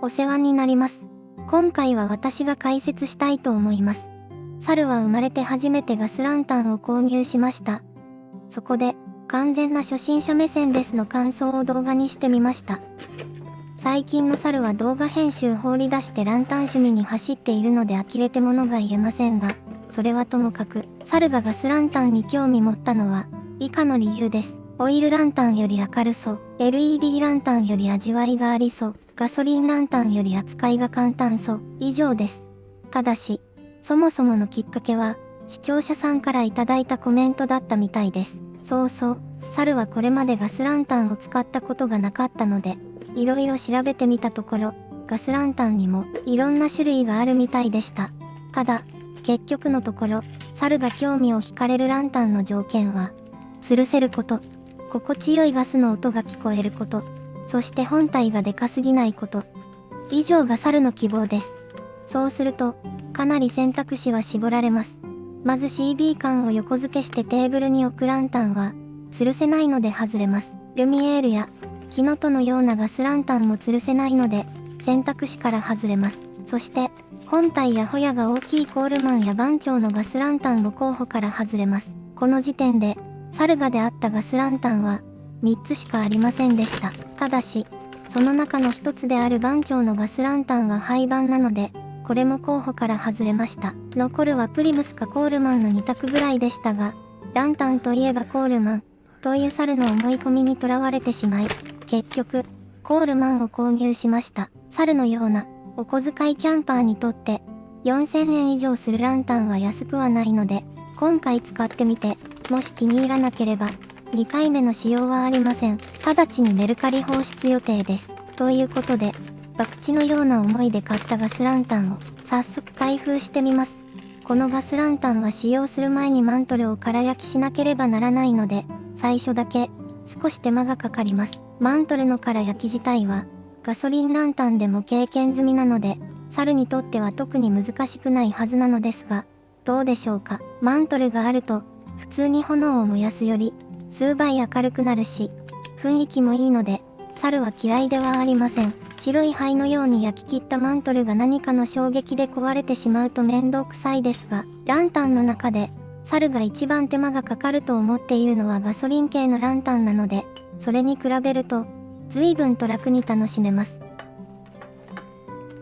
お世話になります。今回は私が解説したいと思います。猿は生まれて初めてガスランタンを購入しました。そこで、完全な初心者目線ですの感想を動画にしてみました。最近の猿は動画編集放り出してランタン趣味に走っているので呆れてものが言えませんが、それはともかく、猿がガスランタンに興味持ったのは、以下の理由です。オイルランタンより明るそう、LED ランタンより味わいがありそう、ガソリンランタンより扱いが簡単そう、以上です。ただし、そもそものきっかけは、視聴者さんからいただいたコメントだったみたいです。そうそう、猿はこれまでガスランタンを使ったことがなかったので、いろいろ調べてみたところ、ガスランタンにもいろんな種類があるみたいでした。ただ、結局のところ、猿が興味を惹かれるランタンの条件は、吊るせること、心地よいガスの音が聞こえること、そして本体がでかすぎないこと。以上が猿の希望です。そうすると、かなり選択肢は絞られます。まず CB 缶を横付けしてテーブルに置くランタンは、吊るせないので外れます。ルミエールや、火のとのようなガスランタンも吊るせないので、選択肢から外れます。そして、本体やホヤが大きいコールマンや番長のガスランタンも候補から外れます。この時点で、サルガであったガスランタンは、3つしかありませんでした。ただし、その中の1つである番長のガスランタンは廃盤なので、これも候補から外れました。残るはプリムスかコールマンの2択ぐらいでしたが、ランタンといえばコールマン、という猿の思い込みにとらわれてしまい、結局、コールマンを購入しました。猿のような、お小遣いキャンパーにとって、4000円以上するランタンは安くはないので、今回使ってみて、もし気に入らなければ、2回目の使用はありません。直ちにメルカリ放出予定です。ということで、博打のような思いで買ったガスランタンを、早速開封してみます。このガスランタンは使用する前にマントルを空焼きしなければならないので、最初だけ、少し手間がかかります。マントルの空焼き自体は、ガソリンランタンでも経験済みなので、猿にとっては特に難しくないはずなのですが、どうでしょうか。マントルがあると、普通に炎を燃やすより、数倍明るくなるし、雰囲気もいいので、猿は嫌いではありません。白い灰のように焼き切ったマントルが何かの衝撃で壊れてしまうと面倒くさいですが、ランタンの中で、猿が一番手間がかかると思っているのはガソリン系のランタンなので、それに比べると、随分と楽に楽しめます。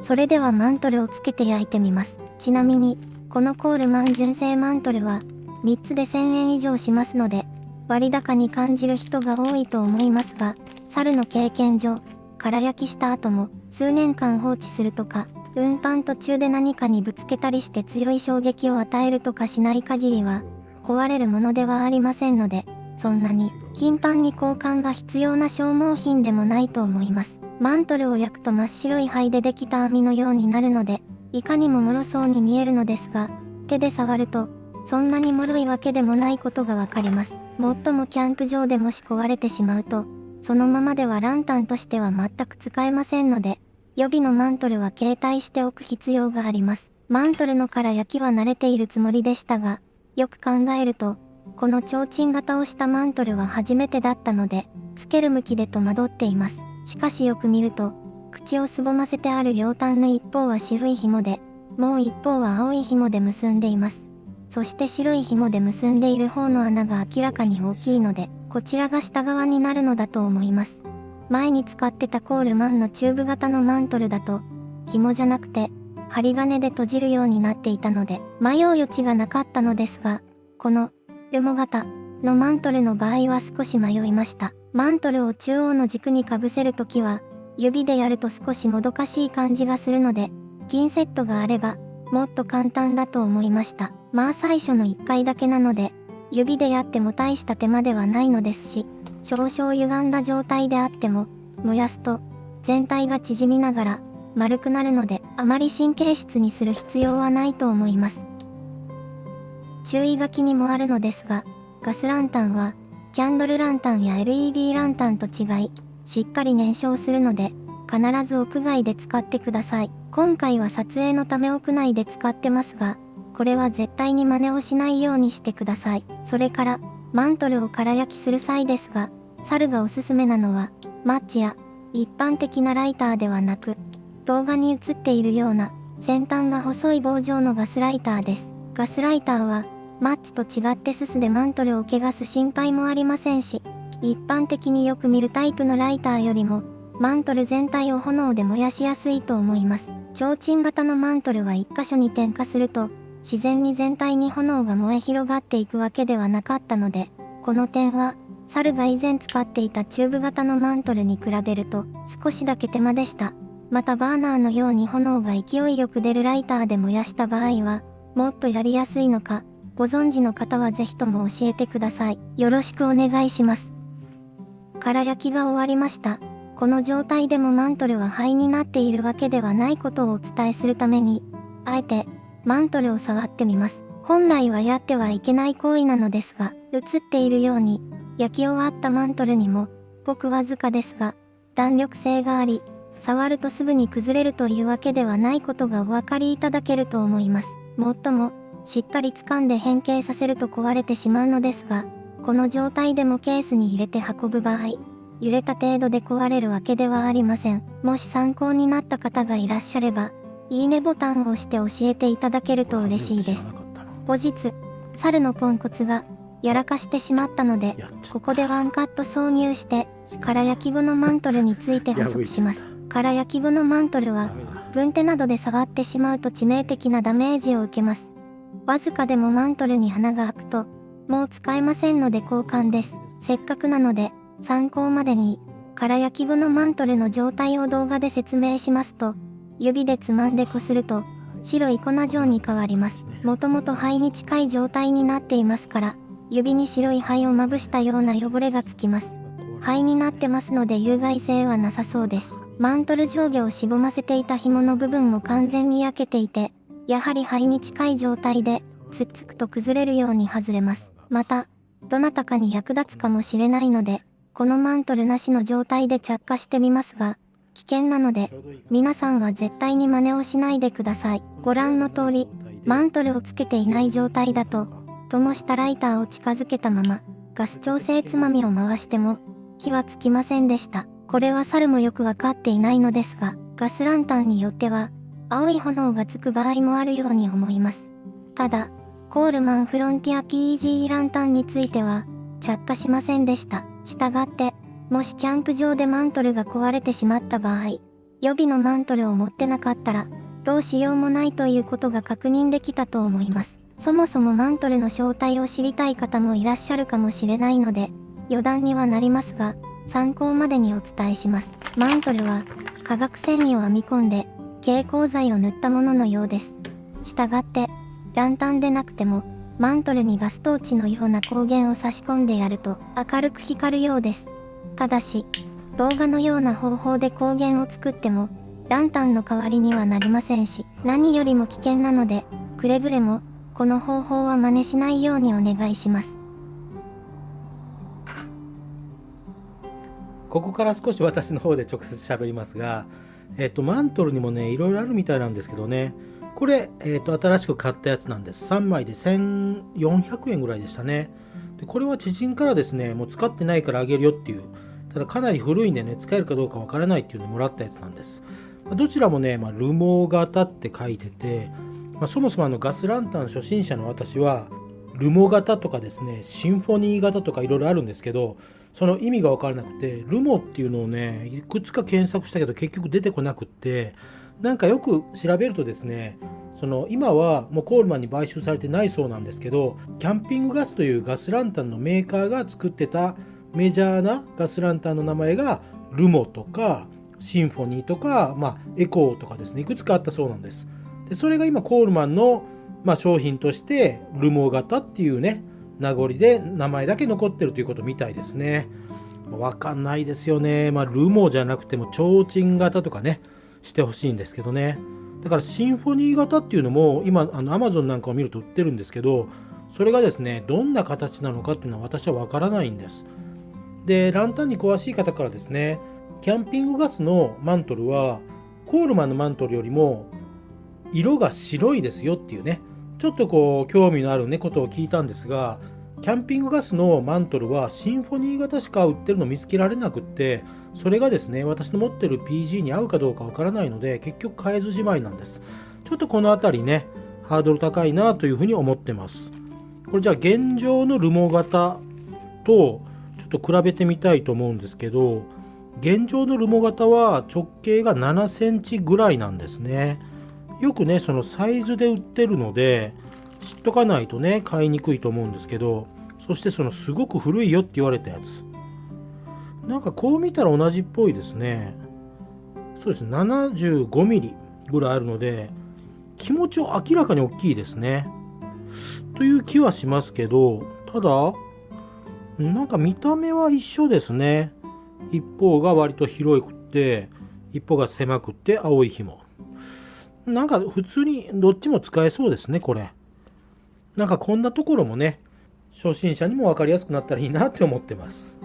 それではマントルをつけて焼いてみます。ちなみに、このコールマン純正マントルは、3つで1000円以上しますので、割高に感じる人が多いと思いますが、猿の経験上、空焼きした後も数年間放置するとか、運搬途中で何かにぶつけたりして強い衝撃を与えるとかしない限りは、壊れるものではありませんので、そんなに頻繁に交換が必要な消耗品でもないと思います。マントルを焼くと真っ白い灰でできた網のようになるので、いかにも脆そうに見えるのですが、手で触ると、そんなに脆いわけでもないことがわかります。もっともキャンプ場でもし壊れてしまうと、そのままではランタンとしては全く使えませんので、予備のマントルは携帯しておく必要があります。マントルのから焼きは慣れているつもりでしたが、よく考えると、この提灯型をしたマントルは初めてだったので、つける向きで戸惑っています。しかしよく見ると、口をすぼませてある両端の一方は白い紐で、もう一方は青い紐で結んでいます。そして白い紐で結んでいる方の穴が明らかに大きいので、こちらが下側になるのだと思います。前に使ってたコールマンのチューブ型のマントルだと、紐じゃなくて、針金で閉じるようになっていたので、迷う余地がなかったのですが、この、ルモ型のマントルの場合は少し迷いました。マントルを中央の軸にかぶせるときは、指でやると少しもどかしい感じがするので、銀セットがあれば、もっと簡単だと思いました。まあ最初の1回だけなので、指でやっても大した手間ではないのですし、少々歪んだ状態であっても、燃やすと、全体が縮みながら、丸くなるので、あまり神経質にする必要はないと思います。注意書きにもあるのですが、ガスランタンは、キャンドルランタンや LED ランタンと違い、しっかり燃焼するので、必ず屋外で使ってください。今回は撮影のため屋内で使ってますが、これは絶対に真似をしないようにしてください。それから、マントルを空焼きする際ですが、猿がおすすめなのは、マッチや、一般的なライターではなく、動画に映っているような先端が細い棒状のガスライターです。ガスライターはマッチと違ってススでマントルを汚す心配もありませんし、一般的によく見るタイプのライターよりもマントル全体を炎で燃やしやすいと思います。提灯型のマントルは1箇所に点火すると自然に全体に炎が燃え広がっていくわけではなかったので、この点は猿が以前使っていたチューブ型のマントルに比べると少しだけ手間でした。またバーナーのように炎が勢いよく出るライターで燃やした場合は、もっとやりやすいのか、ご存知の方はぜひとも教えてください。よろしくお願いします。空焼きが終わりました。この状態でもマントルは灰になっているわけではないことをお伝えするために、あえてマントルを触ってみます。本来はやってはいけない行為なのですが、映っているように、焼き終わったマントルにも、ごくわずかですが、弾力性があり、触るとすぐに崩れるというわけではないことがお分かりいただけると思います。もっとも、しっかり掴んで変形させると壊れてしまうのですが、この状態でもケースに入れて運ぶ場合、揺れた程度で壊れるわけではありません。もし参考になった方がいらっしゃれば、いいねボタンを押して教えていただけると嬉しいです。後日、猿のポンコツがやらかしてしまったので、ここでワンカット挿入して、空焼き後のマントルについて補足します。空焼き後のマントルは、軍手などで触ってしまうと致命的なダメージを受けます。わずかでもマントルに花が開くと、もう使えませんので交換です。せっかくなので、参考までに、空焼き後のマントルの状態を動画で説明しますと、指でつまんでこすると、白い粉状に変わります。もともと灰に近い状態になっていますから、指に白い灰をまぶしたような汚れがつきます。灰になってますので有害性はなさそうです。マントル上下をしぼませていた紐の部分も完全に焼けていて、やはり灰に近い状態で、つっつくと崩れるように外れます。また、どなたかに役立つかもしれないので、このマントルなしの状態で着火してみますが、危険なので、皆さんは絶対に真似をしないでください。ご覧の通り、マントルをつけていない状態だと、灯したライターを近づけたまま、ガス調整つまみを回しても、火はつきませんでした。これは猿もよくわかっていないのですが、ガスランタンによっては、青い炎がつく場合もあるように思います。ただ、コールマンフロンティア PEG ランタンについては、着火しませんでした。したがって、もしキャンプ場でマントルが壊れてしまった場合、予備のマントルを持ってなかったら、どうしようもないということが確認できたと思います。そもそもマントルの正体を知りたい方もいらっしゃるかもしれないので、余談にはなりますが、参考までにお伝えします。マントルは、化学繊維を編み込んで、蛍光剤を塗ったもののようです。したがって、ランタンでなくても、マントルにガストーチのような光源を差し込んでやると明るく光るようです。ただし、動画のような方法で光源を作っても、ランタンの代わりにはなりませんし、何よりも危険なので、くれぐれも、この方法は真似しないようにお願いします。ここから少し私の方で直接喋りますが、えっ、と、マントルにもね、いろいろあるみたいなんですけどね、これ、えっ、と、新しく買ったやつなんです。3枚で1400円ぐらいでしたね。でこれは知人からですね、もう使ってないからあげるよっていう、ただかなり古いんでね、使えるかどうかわからないっていうのをもらったやつなんです。まどちらもね、まあ、ルモ型って書いてて、まあ、そもそもあのガスランタン初心者の私は、ルモ型とかですね、シンフォニー型とかいろいろあるんですけど、その意味が分からなくて、ルモっていうのをね、いくつか検索したけど結局出てこなくって、なんかよく調べるとですね、その今はもうコールマンに買収されてないそうなんですけどキャンピングガスというガスランタンのメーカーが作ってたメジャーなガスランタンの名前がルモとかシンフォニーとか、まあ、エコーとかですねいくつかあったそうなんです。でそれが今コールマンの、まあ、商品としてルモ型っていうね名残で名前だけ残ってるということみたいですね。わかんないですよね。まあルモじゃなくても提灯型とかねしてほしいんですけどね。だからシンフォニー型っていうのも今あの Amazon なんかを見ると売ってるんですけどそれがですねどんな形なのかっていうのは私はわからないんです。でランタンに詳しい方からですねキャンピングガスのマントルはコールマンのマントルよりも色が白いですよっていうねちょっとこう興味のあるねことを聞いたんですがキャンピングガスのマントルはシンフォニー型しか売ってるの見つけられなくってそれがですね私の持ってる PG に合うかどうかわからないので結局買えずじまいなんです。ちょっとこの辺りねハードル高いなというふうに思ってます。これじゃあ現状のルモ型とちょっと比べてみたいと思うんですけど現状のルモ型は直径が7センチぐらいなんですね。よくねそのサイズで売ってるので知っとかないとね買いにくいと思うんですけどそしてそのすごく古いよって言われたやつ。なんかこう見たら同じっぽいですね。そうですね。75mm ぐらいあるので気持ちを明らかに大きいですね。という気はしますけどただなんか見た目は一緒ですね。一方が割と広くって一方が狭くって青い紐。なんか普通にどっちも使えそうですねこれ。なんかこんなところもね、初心者にも分かりやすくなったらいいなって思ってます。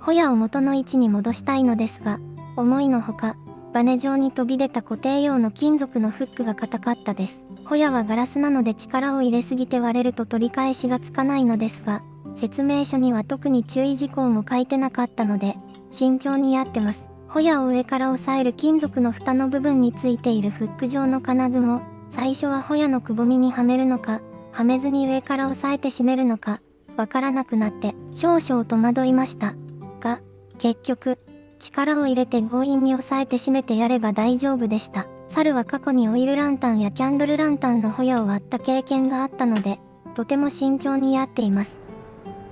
ホヤを元の位置に戻したいのですが、思いのほか、バネ状に飛び出た固定用の金属のフックが硬かったです。ホヤはガラスなので力を入れすぎて割れると取り返しがつかないのですが、説明書には特に注意事項も書いてなかったので、慎重にやってます。ホヤを上から押さえる金属の蓋の部分についているフック状の金具も、最初はホヤのくぼみにはめるのか、はめずに上から押さえて締めるのか、わからなくなって少々戸惑いました。が、結局、力を入れて強引に押さえて締めてやれば大丈夫でした。猿は過去にオイルランタンやキャンドルランタンのホヤを割った経験があったので、とても慎重にやっています。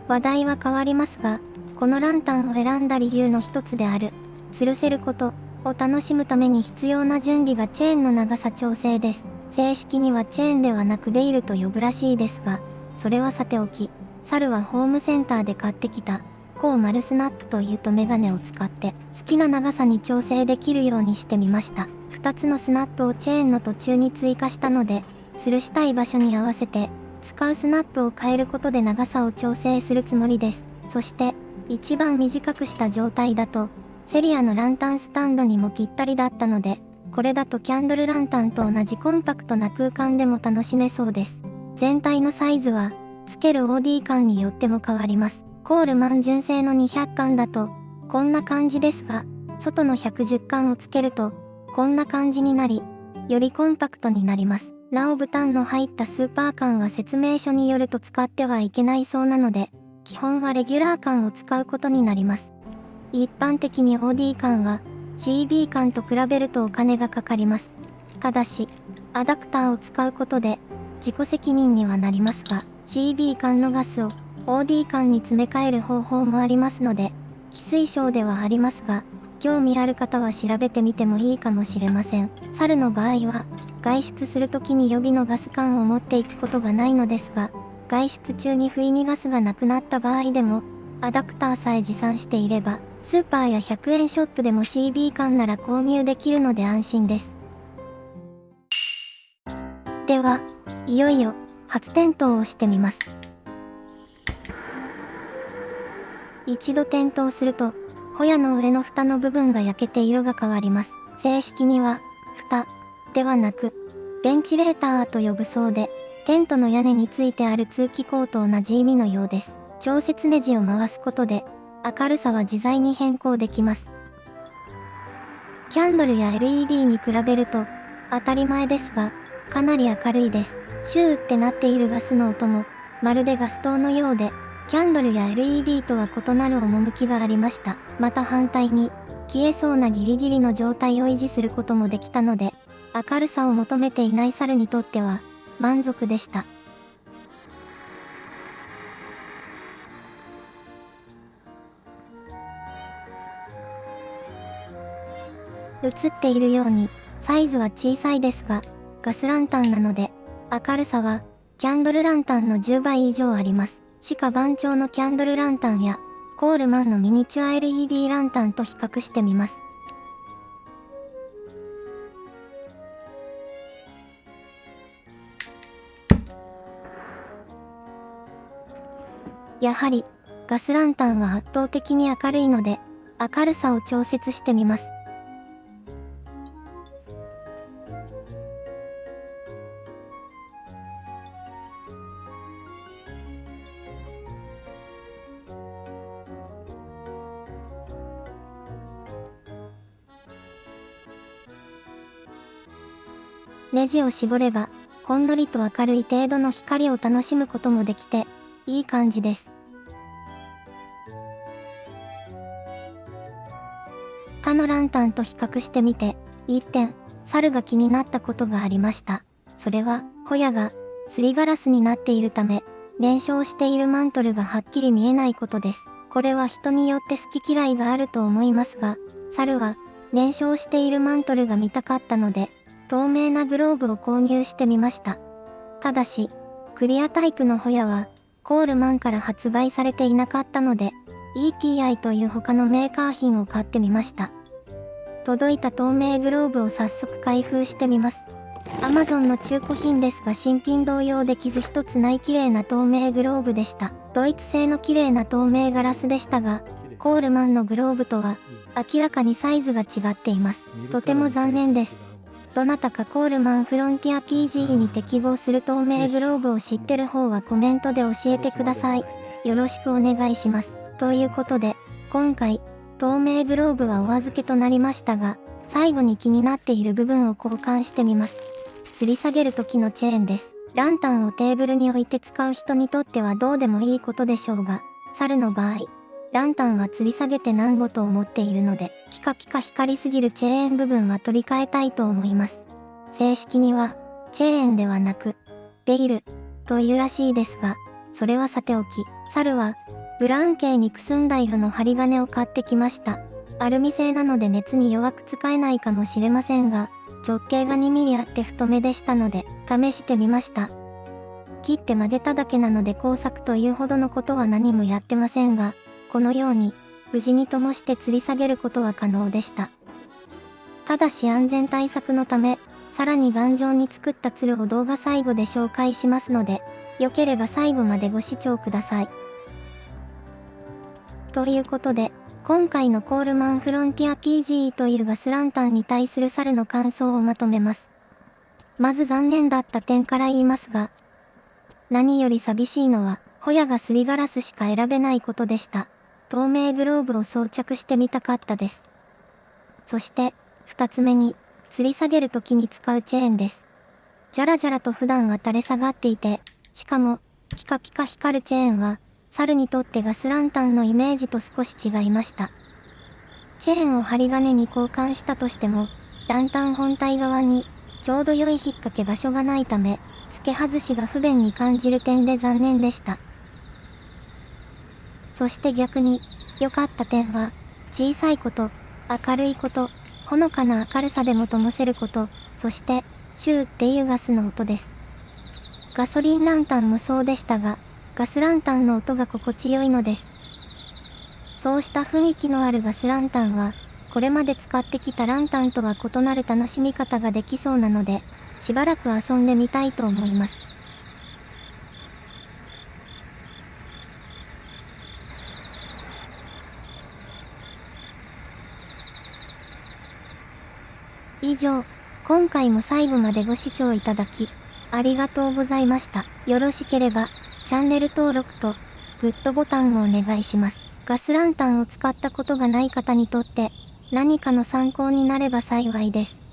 話題は変わりますが、このランタンを選んだ理由の一つである、吊るせることを楽しむために必要な準備がチェーンの長さ調整です。正式にはチェーンではなくデイルと呼ぶらしいですが、それはさておき、猿はホームセンターで買ってきた、コマルスナップというとメガネを使って好きな長さに調整できるようにしてみました。2つのスナップをチェーンの途中に追加したので、吊るしたい場所に合わせて、使うスナップを変えることで長さを調整するつもりです。そして、一番短くした状態だと、セリアのランタンスタンドにもぴったりだったので、これだとキャンドルランタンと同じコンパクトな空間でも楽しめそうです。全体のサイズは、つける OD 感によっても変わります。コールマン純正の200巻だと、こんな感じですが、外の110巻をつけると、こんな感じになり、よりコンパクトになります。ラオブタンの入ったスーパー缶は説明書によると使ってはいけないそうなので、基本はレギュラー缶を使うことになります。一般的に OD 缶は、CB 缶と比べるとお金がかかります。ただし、アダプターを使うことで自己責任にはなりますが、CB 缶のガスを OD 缶に詰め替える方法もありますので、非推奨ではありますが、興味ある方は調べてみてもいいかもしれません。猿の場合は、外出するときに予備のガス缶を持っていくことがないのですが、外出中に不意にガスがなくなった場合でも、アダプターさえ持参していれば、スーパーや100円ショップでも CB 缶なら購入できるので安心です。では、いよいよ初点灯をしてみます。一度点灯すると、ホヤの上の蓋の部分が焼けて色が変わります。正式には、蓋ではなく、ベンチレーターと呼ぶそうで、テントの屋根についてある通気口と同じ意味のようです。調節ネジを回すことで、明るさは自在に変更できます。キャンドルや LED に比べると当たり前ですが、かなり明るいです。シューってなっているガスの音も、まるでガス灯のようで、キャンドルや LED とは異なる趣がありました。また反対に、消えそうなギリギリの状態を維持することもできたので、明るさを求めていない猿にとっては、満足でした。映っているように、サイズは小さいですが、ガスランタンなので、明るさは、キャンドルランタンの10倍以上あります。しか番長のキャンドルランタンや、コールマンのミニチュア LED ランタンと比較してみます。やはり、ガスランタンは圧倒的に明るいので、明るさを調節してみます。ネジを絞れば、ほんのりと明るい程度の光を楽しむこともできて、いい感じです。他のランタンと比較してみて、一点、猿が気になったことがありました。それは、ホヤが、すりガラスになっているため、燃焼しているマントルがはっきり見えないことです。これは人によって好き嫌いがあると思いますが、猿は、燃焼しているマントルが見たかったので、透明なグローブを購入してみました。ただし、クリアタイプのホヤは、コールマンから発売されていなかったので、EPI という他のメーカー品を買ってみました。届いた透明グローブを早速開封してみます。Amazon の中古品ですが新品同様で傷一つない綺麗な透明グローブでした。ドイツ製の綺麗な透明ガラスでしたが、コールマンのグローブとは明らかにサイズが違っています。とても残念です。どなたかコールマンフロンティア PG に適合する透明グローブを知ってる方はコメントで教えてください。よろしくお願いします。ということで、今回、透明グローブはお預けとなりましたが、最後に気になっている部分を交換してみます。吊り下げる時のチェーンです。ランタンをテーブルに置いて使う人にとってはどうでもいいことでしょうが、猿の場合、ランタンは吊り下げて何ごと思っているので、ピカピカ光りすぎるチェーン部分は取り替えたいと思います。正式には、チェーンではなく、ベイル、というらしいですが、それはさておき、猿は、ブラウン系にくすんだ色の針金を買ってきました。アルミ製なので熱に弱く使えないかもしれませんが、直径が2ミリあって太めでしたので、試してみました。切って曲げただけなので工作というほどのことは何もやってませんが、このように、無事に灯して吊り下げることは可能でした。ただし安全対策のため、さらに頑丈に作った鶴を動画最後で紹介しますので、良ければ最後までご視聴ください。ということで、今回のコールマンフロンティア PGE というガスランタンに対する猿の感想をまとめます。まず残念だった点から言いますが、何より寂しいのは、ホヤがすりガラスしか選べないことでした。透明グローブを装着してみたかったです。そして、二つ目に、吊り下げる時に使うチェーンです。じゃらじゃらと普段は垂れ下がっていて、しかも、ピカピカ光るチェーンは、猿にとってガスランタンのイメージと少し違いました。チェーンを針金に交換したとしても、ランタン本体側にちょうど良い引っ掛け場所がないため、付け外しが不便に感じる点で残念でした。そして逆に、良かった点は、小さいこと、明るいこと、ほのかな明るさでも灯せること、そして、シューっていうガスの音です。ガソリンランタンもそうでしたが、ガスランタンの音が心地よいのです。そうした雰囲気のあるガスランタンは、これまで使ってきたランタンとは異なる楽しみ方ができそうなので、しばらく遊んでみたいと思います。以上、今回も最後までご視聴いただき、ありがとうございました。よろしければ、チャンネル登録とグッドボタンをお願いします。ガスランタンを使ったことがない方にとって何かの参考になれば幸いです。